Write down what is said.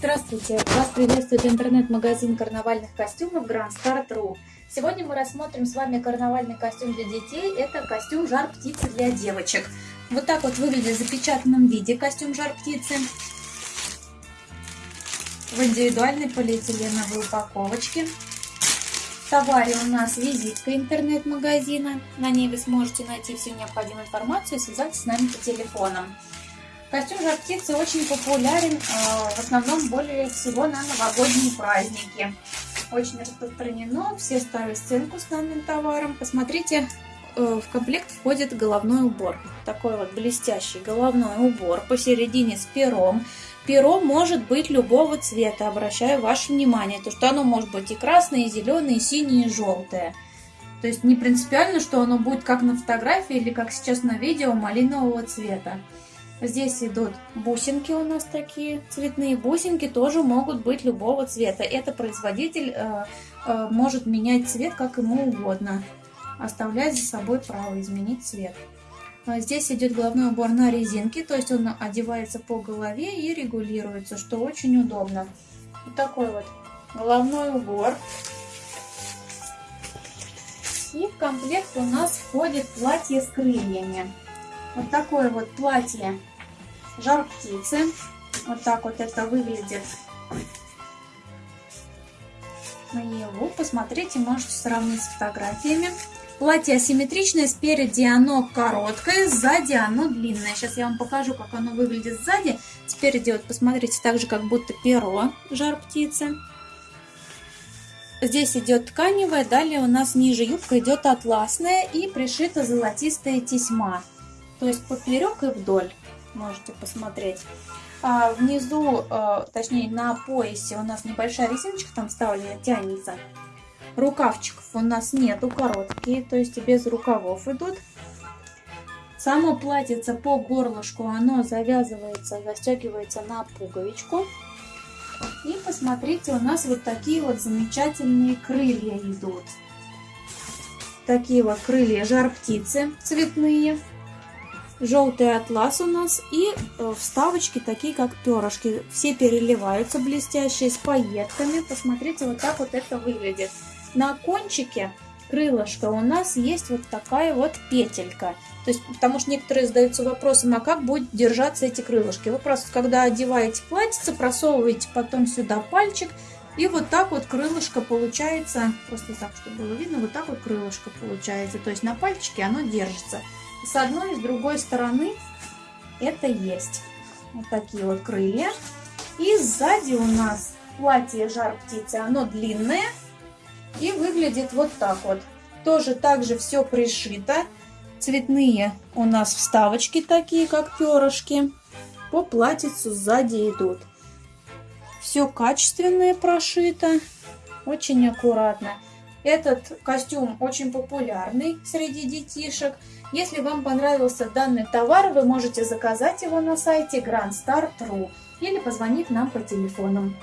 Здравствуйте! Вас приветствует интернет-магазин карнавальных костюмов Grand Star Сегодня мы рассмотрим с вами карнавальный костюм для детей. Это костюм жар птицы для девочек. Вот так вот выглядит в запечатанном виде костюм жар птицы. В индивидуальной полиэтиленовой упаковочке. В товаре у нас визитка интернет-магазина. На ней вы сможете найти всю необходимую информацию и связаться с нами по телефонам. Костюм жар птицы очень популярен, э, в основном более всего на новогодние праздники. Очень распространено, все ставят сценку с данным товаром. Посмотрите, э, в комплект входит головной убор. Такой вот блестящий головной убор посередине с пером. Перо может быть любого цвета, обращаю ваше внимание, то что оно может быть и красное, и зеленое, и синее, и желтое. То есть не принципиально, что оно будет как на фотографии или как сейчас на видео малинового цвета. Здесь идут бусинки у нас такие, цветные бусинки тоже могут быть любого цвета. Это производитель э, э, может менять цвет как ему угодно, оставлять за собой право изменить цвет. А здесь идет головной убор на резинке, то есть он одевается по голове и регулируется, что очень удобно. Вот такой вот головной убор. И в комплект у нас входит платье с крыльями. Вот такое вот платье жар птицы. Вот так вот это выглядит наяву. Посмотрите, можете сравнить с фотографиями. Платье асимметричное, спереди оно короткое, сзади оно длинное. Сейчас я вам покажу, как оно выглядит сзади. Спереди, вот посмотрите, так же, как будто перо жар птицы. Здесь идет тканевая, далее у нас ниже юбка идет атласная и пришита золотистая тесьма. То есть поперек и вдоль можете посмотреть. А внизу, а, точнее на поясе у нас небольшая резиночка там вставлена, тянется. Рукавчиков у нас нету, короткие, то есть без рукавов идут. Само платьице по горлышку, оно завязывается, застегивается на пуговичку. И посмотрите, у нас вот такие вот замечательные крылья идут. Такие вот крылья жар птицы цветные желтый атлас у нас и э, вставочки такие как перышки. Все переливаются блестящие с пайетками. Посмотрите, вот так вот это выглядит. На кончике крылышка у нас есть вот такая вот петелька. То есть, потому что некоторые задаются вопросом, а как будет держаться эти крылышки? Вы просто, когда одеваете платьице, просовываете потом сюда пальчик, и вот так вот крылышко получается, просто так, чтобы было видно, вот так вот крылышко получается. То есть на пальчике оно держится. С одной и с другой стороны это есть. Вот такие вот крылья. И сзади у нас платье жар птицы, оно длинное и выглядит вот так вот. Тоже так же все пришито. Цветные у нас вставочки такие, как перышки. По платьицу сзади идут. Все качественное прошито, очень аккуратно. Этот костюм очень популярный среди детишек. Если вам понравился данный товар, вы можете заказать его на сайте grandstar.ru или позвонить нам по телефонам.